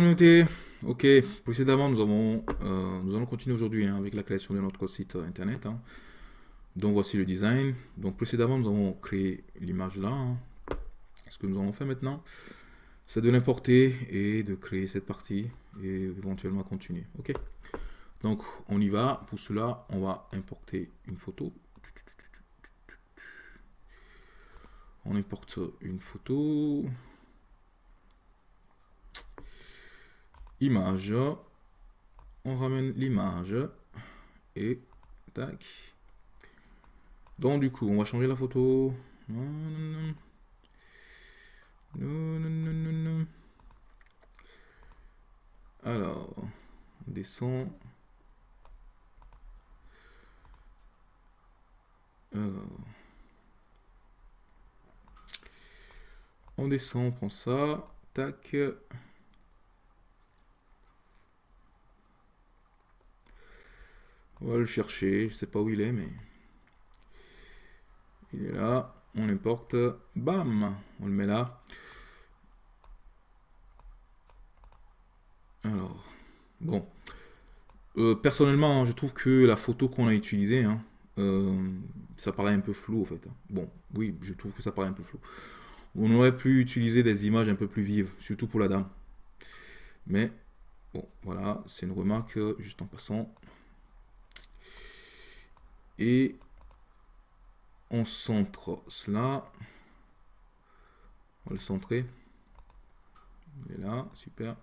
Communauté, ok, précédemment nous avons, euh, nous allons continuer aujourd'hui hein, avec la création de notre site euh, internet. hein. Donc voici le design. Donc précédemment nous avons créé l'image là. hein. Ce que nous allons faire maintenant, c'est de l'importer et de créer cette partie et éventuellement continuer. Ok. Donc on y va. Pour cela, on va importer une photo. On importe une photo. Image. On ramène l'image. Et tac. Donc du coup, on va changer la photo. Non, non, non. Non, non, non. Alors, on descend. On descend, on prend ça. Tac. On va le chercher. Je sais pas où il est, mais... Il est là. On l'importe. Bam On le met là. Alors, bon. Euh, personnellement, je trouve que la photo qu'on a utilisée, hein, euh, ça paraît un peu flou en fait. Bon, oui, je trouve que ça paraît un peu flou. On aurait pu utiliser des images un peu plus vives, surtout pour la dame. Mais, bon, voilà, c'est une remarque euh, juste en passant. Et on centre cela. On va le centrer. Est là, super.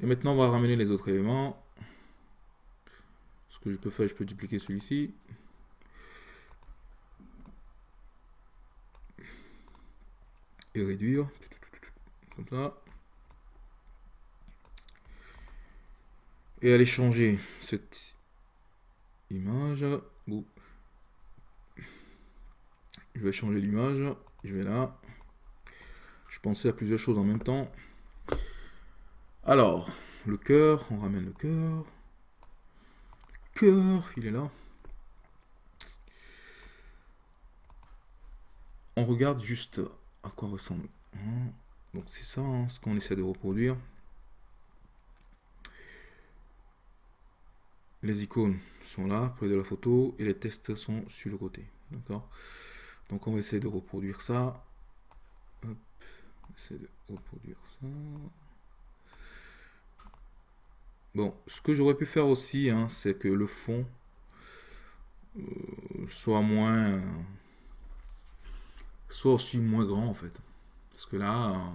Et maintenant, on va ramener les autres éléments. Ce que je peux faire, je peux dupliquer celui-ci. Et réduire. Comme ça. Et aller changer cette image. Ouh. Je vais changer l'image. Je vais là. Je pensais à plusieurs choses en même temps. Alors, le cœur, on ramène le cœur. Cœur, il est là. On regarde juste à quoi ressemble. Hein. Donc c'est ça hein, ce qu'on essaie de reproduire. Les icônes sont là, près de la photo, et les textes sont sur le côté. D'accord? Donc on va essayer de reproduire ça. De ça. Bon, ce que j'aurais pu faire aussi, hein, c'est que le fond euh, soit moins... soit aussi moins grand en fait. Parce que là, euh,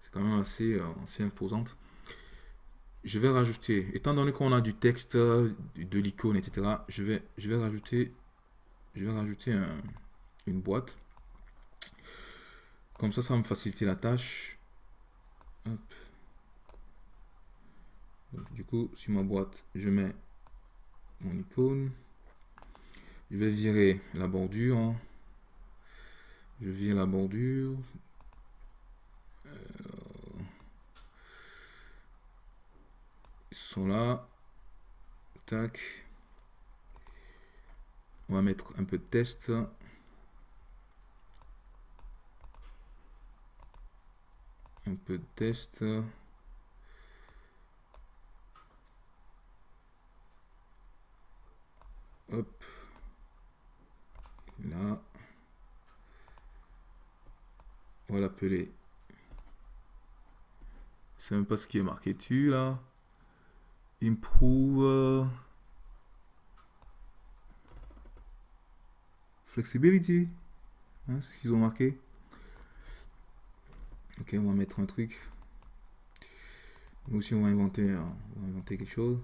c'est quand même assez, euh, assez imposante. Je vais rajouter, étant donné qu'on a du texte, de l'icône, etc., je vais, je vais rajouter, je vais rajouter un- une boîte. Comme ça, ça va me faciliter la tâche. Du coup, sur ma boîte, je mets mon icône. Je vais virer la bordure. Je vire la bordure. Euh, Ils là. Tac. On va mettre un peu de test. Un peu de test. Hop. Là. On va l'appeler. C'est même pas ce qui est marqué dessus là. Improve. euh, Flexibility. Hein, ce qu'ils ont marqué. Ok, on va mettre un truc. Nous aussi, on va inventer, euh, on va inventer quelque chose.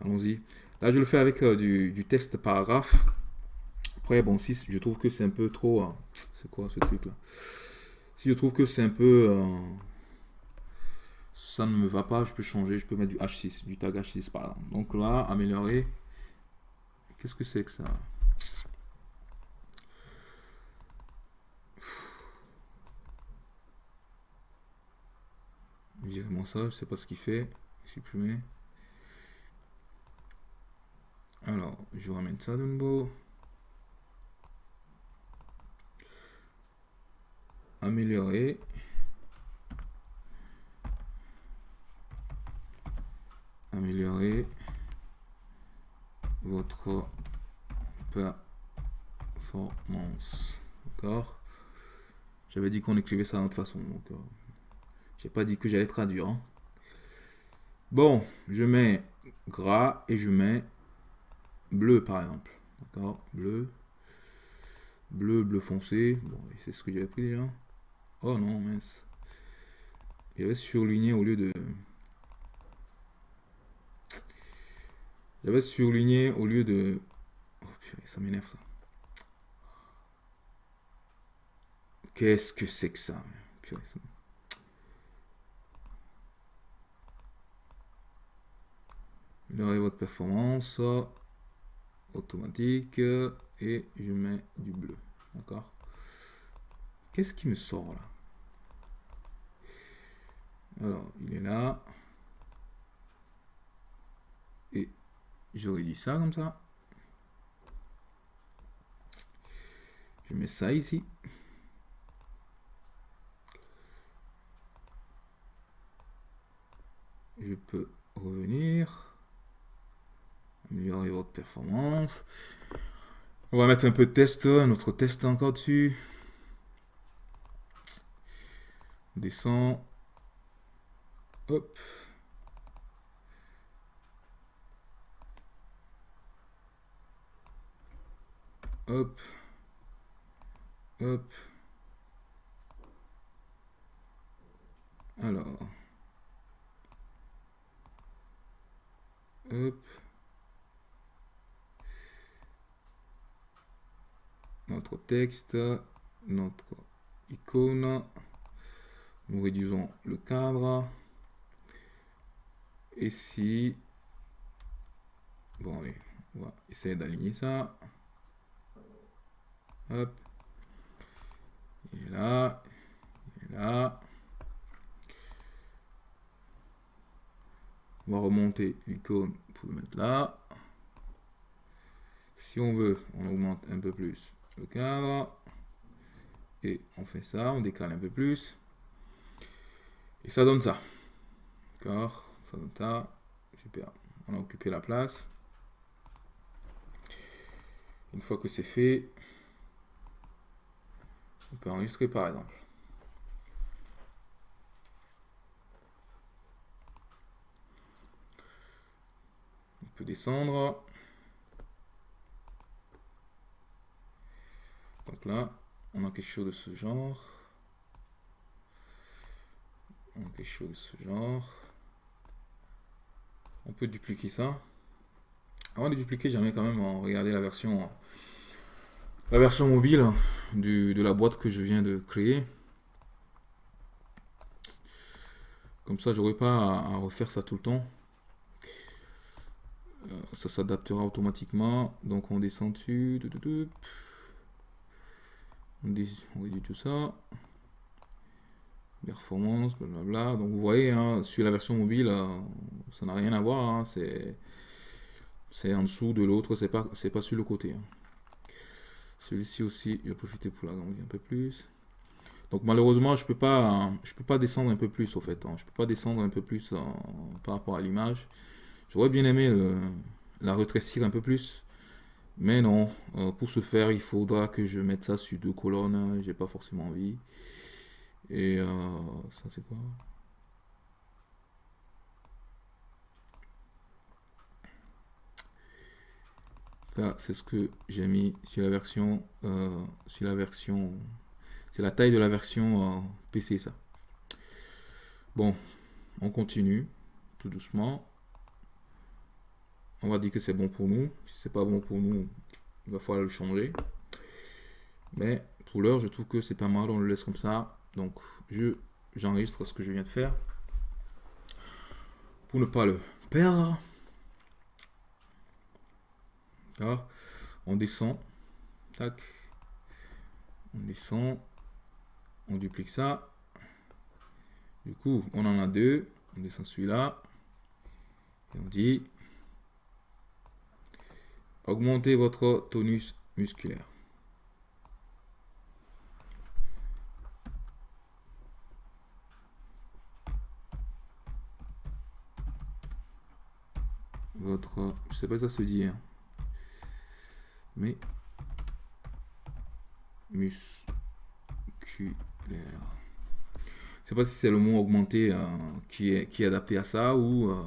Allons-y. Là, je le fais avec euh, du, du texte paragraphe. Après, bon, si je trouve que c'est un peu trop... euh, c'est quoi ce truc-là? Si je trouve que c'est un peu... euh, ça ne me va pas, je peux changer. Je peux mettre du H6, du tag H6 par exemple. Donc là, améliorer. Qu'est-ce que c'est que ça? Virez-moi ça, je sais pas ce qu'il fait. Supprimer. Alors, je ramène ça de nouveau. Améliorer. Améliorer votre performance. D'accord? J'avais dit qu'on écrivait ça toute façon. Donc, euh, j'ai pas dit que j'allais traduire. Hein. Bon, je mets gras et je mets bleu par exemple. D'accord? Bleu. Bleu, bleu foncé. Bon, c'est ce que j'avais pris déjà. Oh non, mince. J'avais surligné au lieu de... J'avais surligné au lieu de... Oh, ça m'énerve ça. Qu'est-ce que c'est que ça, purée, ça... votre performance automatique et je mets du bleu. D'accord? Qu'est-ce qui me sort là? Alors, il est là. Et j'aurais dit ça comme ça. Je mets ça ici. Je peux revenir. Améliorer votre performance. On va mettre un peu de test, notre test encore dessus. Descend. Hop. Hop. Hop. Alors. Hop. Notre texte, notre icône. Nous réduisons le cadre. Et si... Bon, allez, on va essayer d'aligner ça. Hop. Est là. Est là. On va remonter l'icône pour le mettre là. Si on veut, on augmente un peu plus le cadre. Et on fait ça, on décale un peu plus. Et ça donne ça. D'accord Ça donne ça. Super. On a occupé la place. Une fois que c'est fait, on peut enregistrer par exemple. On peut descendre. Donc là, on a quelque chose de ce genre. Quelque chose ce genre. On peut dupliquer ça. Avant de dupliquer, j'aimerais quand même regarder la version la version mobile de la boîte que je viens de créer. Comme ça, j'aurai pas à, refaire ça tout le temps. Euh, ça s'adaptera automatiquement. Donc on descend dessus. On réduit tout ça. Performance, blablabla. Donc vous voyez, hein, sur la version mobile, euh, ça n'a rien à voir. Hein. c'est en dessous de l'autre, c'est pas, pas sur le côté. Hein. Celui-ci aussi, il va profiter pour l'agrandir un peu plus. Donc malheureusement, je peux pas, je peux pas descendre un peu plus au fait. Je peux pas descendre un peu plus par rapport à l'image. J'aurais bien aimé euh, la rétrécir un peu plus. Mais non, euh, pour ce faire, il faudra que je mette ça sur deux colonnes. J'ai pas forcément envie. Et euh, ça, c'est quoi? Ça, c'est ce que j'ai mis sur la version. Euh, sur la version. C'est la taille de la version PC, ça. Bon, on continue tout doucement on va dire que c'est bon pour nous. Si c'est pas bon pour nous, il va falloir le changer. Mais pour l'heure, je trouve que c'est pas mal. On le laisse comme ça. Donc, je j'enregistre ce que je viens de faire pour ne pas le perdre. On descend. Tac. On descend. On duplique ça. Du coup, on en a deux. On descend celui-là. Et on dit augmentez votre tonus musculaire. Votre, je sais pas si ça se dit, hein. mais musculaire. Je sais pas si c'est le mot augmenté euh, qui, est, qui est adapté à ça ou euh,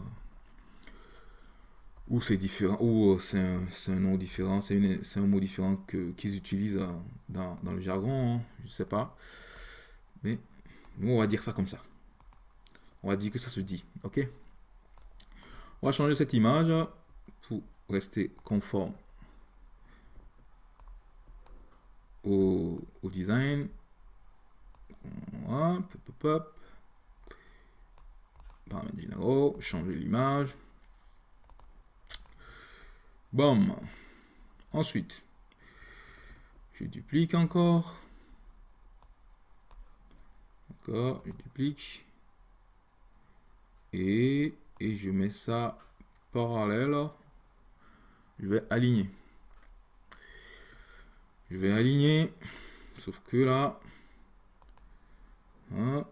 ou c'est différent, ou euh, c'est un, un, nom différent, c'est un mot différent qu'ils utilisent dans, dans, le jargon, hein, je sais pas. Mais on va dire ça comme ça. On va dire que ça se dit, ok? On va changer cette image pour rester conforme au, au design. Hop, hop, hop. Paramètres généraux, changer l'image. Bon. Ensuite, je duplique encore. Encore, je duplique. Et, et je mets ça parallèle. Je vais aligner. Je vais aligner. Sauf que là, hein,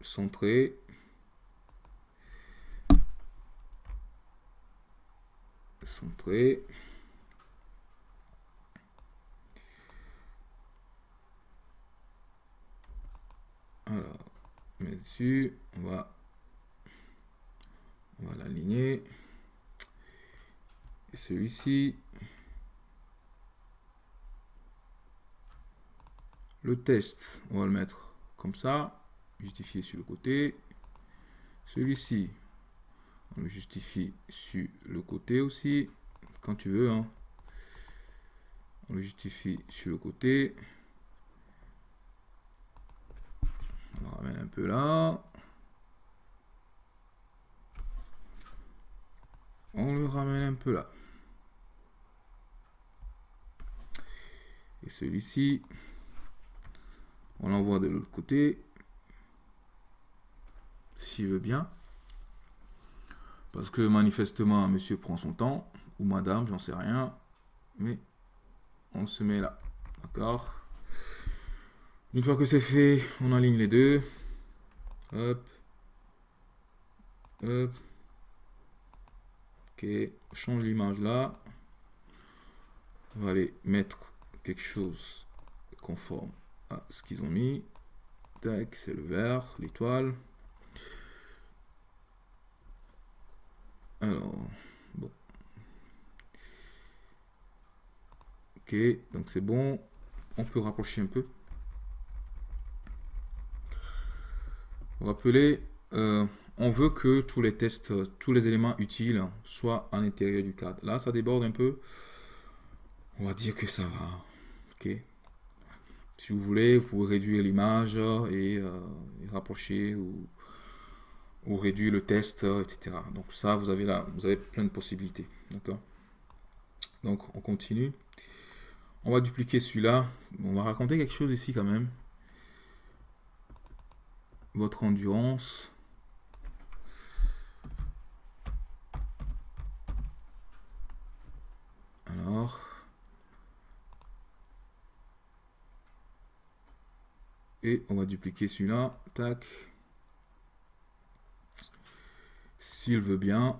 centré. centré. Alors, met dessus, on va, on va l'aligner. Et celui-ci, le test, on va le mettre comme ça, justifié sur le côté. Celui-ci, on le justifie sur le côté aussi, quand tu veux. Hein. On le justifie sur le côté. On le ramène un peu là. On le ramène un peu là. Et celui-ci, on l'envoie de l'autre côté. S'il veut bien. Parce que manifestement, monsieur prend son temps, ou madame, j'en sais rien. Mais on se met là. D'accord Une fois que c'est fait, on aligne les deux. Hop. Hop. Ok, change l'image là. On va aller mettre quelque chose conforme à ce qu'ils ont mis. Tac, c'est le vert, l'étoile. Alors, bon. Ok, donc c'est bon. On peut rapprocher un peu. Rappelez, on veut que tous les tests, tous les éléments utiles soient à l'intérieur du cadre. Là, ça déborde un peu. On va dire que ça va. Ok. Si vous voulez, vous pouvez réduire l'image et, euh, rapprocher ou réduire le test, euh, etc. Donc ça, vous avez là, vous avez plein de possibilités. Donc on continue. On va dupliquer celui-là. On va raconter quelque chose ici quand même. Votre endurance. Et on va dupliquer celui-là. Tac. s'il veut bien.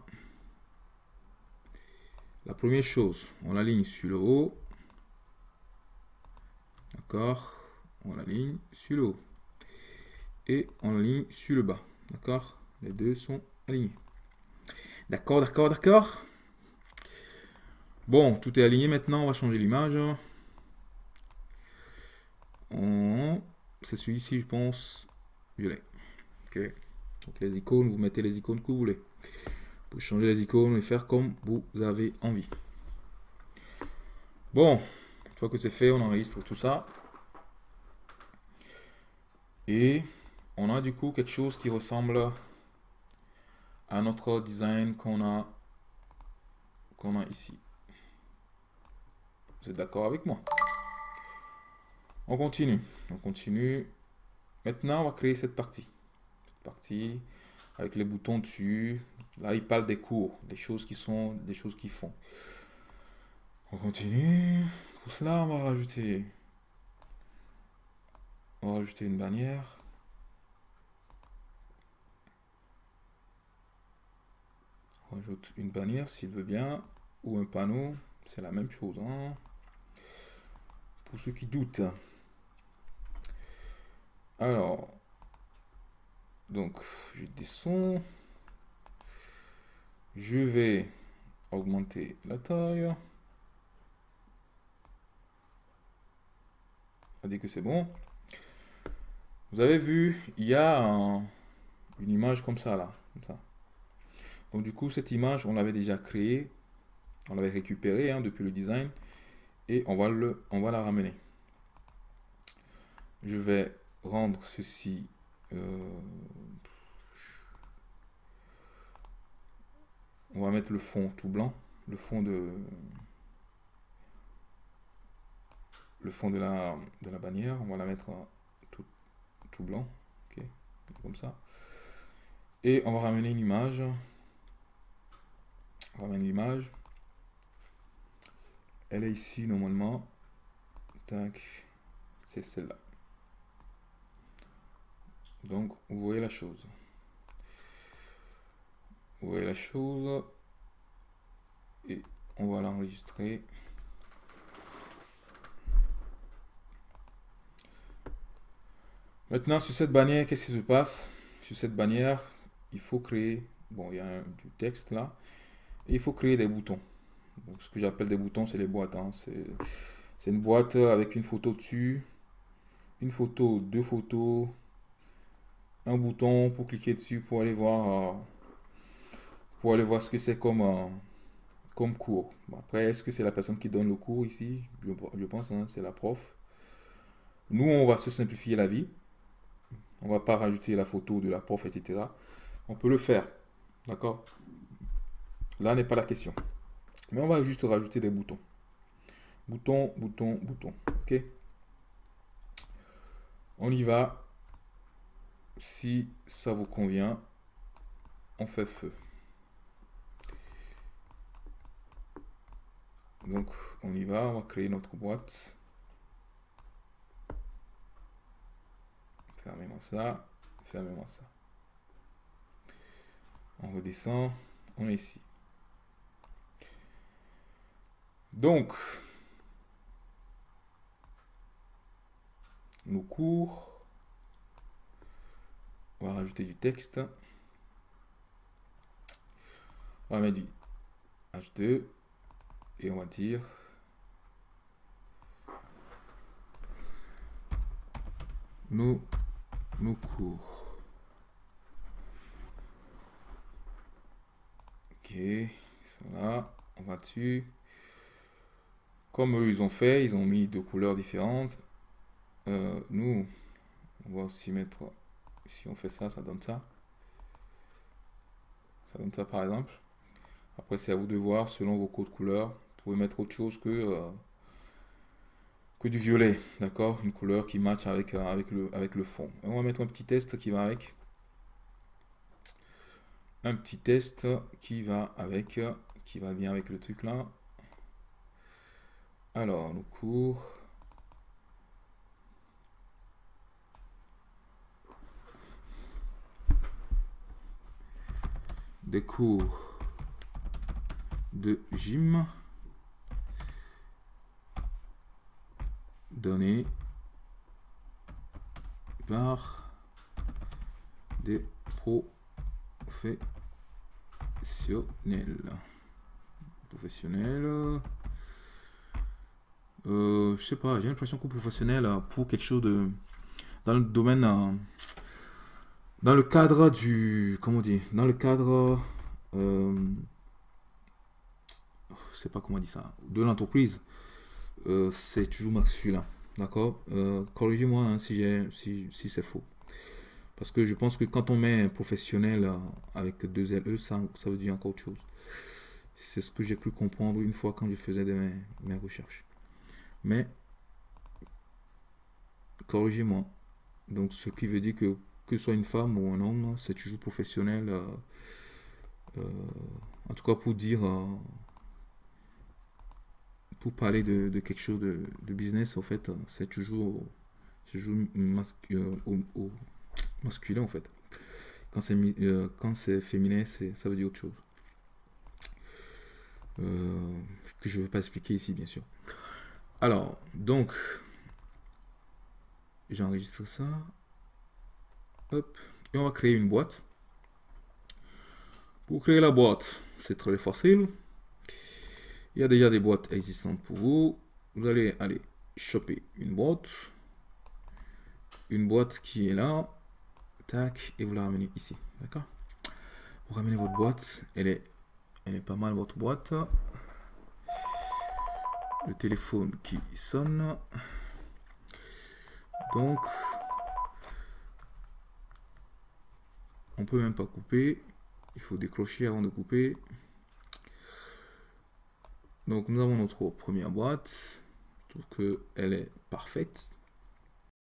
La première chose, on l'aligne sur le haut. D'accord On l'aligne sur le haut. Et on l'aligne sur le bas. D'accord Les deux sont alignés. D'accord, d'accord, d'accord. Bon, tout est aligné maintenant. On va changer l'image. C'est celui-ci, je pense. Violet. Ok. Donc les icônes, vous mettez les icônes que vous voulez. Vous changer les icônes et faire comme vous avez envie. Bon, une fois que c'est fait, on enregistre tout ça. Et on a du coup quelque chose qui ressemble à notre design qu'on a, qu'on a ici. Vous êtes d'accord avec moi? On continue. On continue. Maintenant, on va créer cette partie. Cette partie, avec les boutons dessus. Là, il parle des cours, des choses qui sont, des choses qui font. On continue. Pour cela, on va rajouter, on va rajouter une bannière. On rajoute une bannière s'il veut bien, ou un panneau, c'est la même chose. Hein. Pour ceux qui doutent. Alors, donc, je descends. Je vais augmenter la taille. On dit que c'est bon. Vous avez vu, il y a une image comme ça là. Donc du coup, cette image, on l'avait déjà créée. On l'avait récupérée hein, depuis le design. Et on va, le, on va la ramener. Je vais rendre ceci euh, on va mettre le fond tout blanc, le fond de le fond de la, de la bannière, on va la mettre tout, tout blanc, ok, comme ça. Et on va ramener une image. On ramène l'image. Elle est ici normalement. Tac, c'est celle-là. Donc, vous voyez la chose. Vous voyez la chose. Et on va l'enregistrer. Maintenant, sur cette bannière, qu'est-ce qui se passe? Sur cette bannière, il faut créer... Bon, il y a du texte là. Et il faut créer des boutons. Donc, ce que j'appelle des boutons, c'est les boîtes. Hein. C'est une boîte avec une photo dessus. Une photo, deux photos, un bouton pour cliquer dessus pour aller voir euh, pour aller voir ce que c'est comme euh, comme cours. après, est-ce que c'est la personne qui donne le cours ici? Je, pense, hein, c'est la prof. Nous, on va se simplifier la vie. On va pas rajouter la photo de la prof, etc. On peut le faire. D'accord? Là n'est pas la question. Mais on va juste rajouter des boutons. Bouton, bouton, bouton. OK On y va si ça vous convient, on fait feu. Donc, on y va, on va créer notre boîte. Fermez-moi ça, fermez-moi ça. On redescend, on est ici. Donc, nos cours on va rajouter du texte. On va mettre du H2 et on va dire nos, nos cours. Ok, ça on va dessus. Comme eux, ils ont fait, ils ont mis deux couleurs différentes. Euh, nous, on va aussi mettre si on fait ça, ça donne ça. Ça donne ça par exemple. Après, c'est à vous de voir selon vos codes couleurs. Vous pouvez mettre autre chose que, euh, que du violet. D'accord? Une couleur qui match avec, euh, avec le fond. on va mettre un petit test qui va avec. Un petit test qui va avec, qui va bien avec le truc là. Alors, nos cours. des cours de gym donnés par des professionnels. Professionnels. Euh, je sais pas, j'ai l'impression que professionnel pour quelque chose de dans le domaine euh, dans le cadre du... Comment dire Dans le cadre... Euh, je sais pas comment on ça. De l'entreprise. C'est toujours masculin. D'accord? Euh, Corrigez-moi hein, si, si, si c'est faux. Parce que je pense que quand on met professionnel avec deux LE, ça, veut dire encore autre chose. C'est ce que j'ai cru comprendre une fois quand je faisais mes recherches. Mais, corrigez-moi. Donc, ce qui veut dire que que ce soit une femme ou un homme, c'est toujours professionnel. Euh, euh, en tout cas, pour dire, pour parler de, quelque chose de, business, en fait, c'est toujours, toujours au, masculin, en fait. Quand c'est quand c'est féminin, ça veut dire autre chose. que je ne veux pas expliquer ici, bien sûr. Alors, donc, j'enregistre ça. Hop. Et on va créer une boîte. Pour créer la boîte, c'est très facile. Il y a déjà des boîtes existantes pour vous. Vous allez aller choper une boîte. Une boîte qui est là. Tac. Et vous la ramenez ici. D'accord? Vous ramenez votre boîte. Elle est, elle est pas mal, votre boîte. Le téléphone qui sonne. Donc, on peut même pas couper. Il faut décrocher avant de couper. Donc, nous avons notre première boîte. Je trouve qu'elle est parfaite.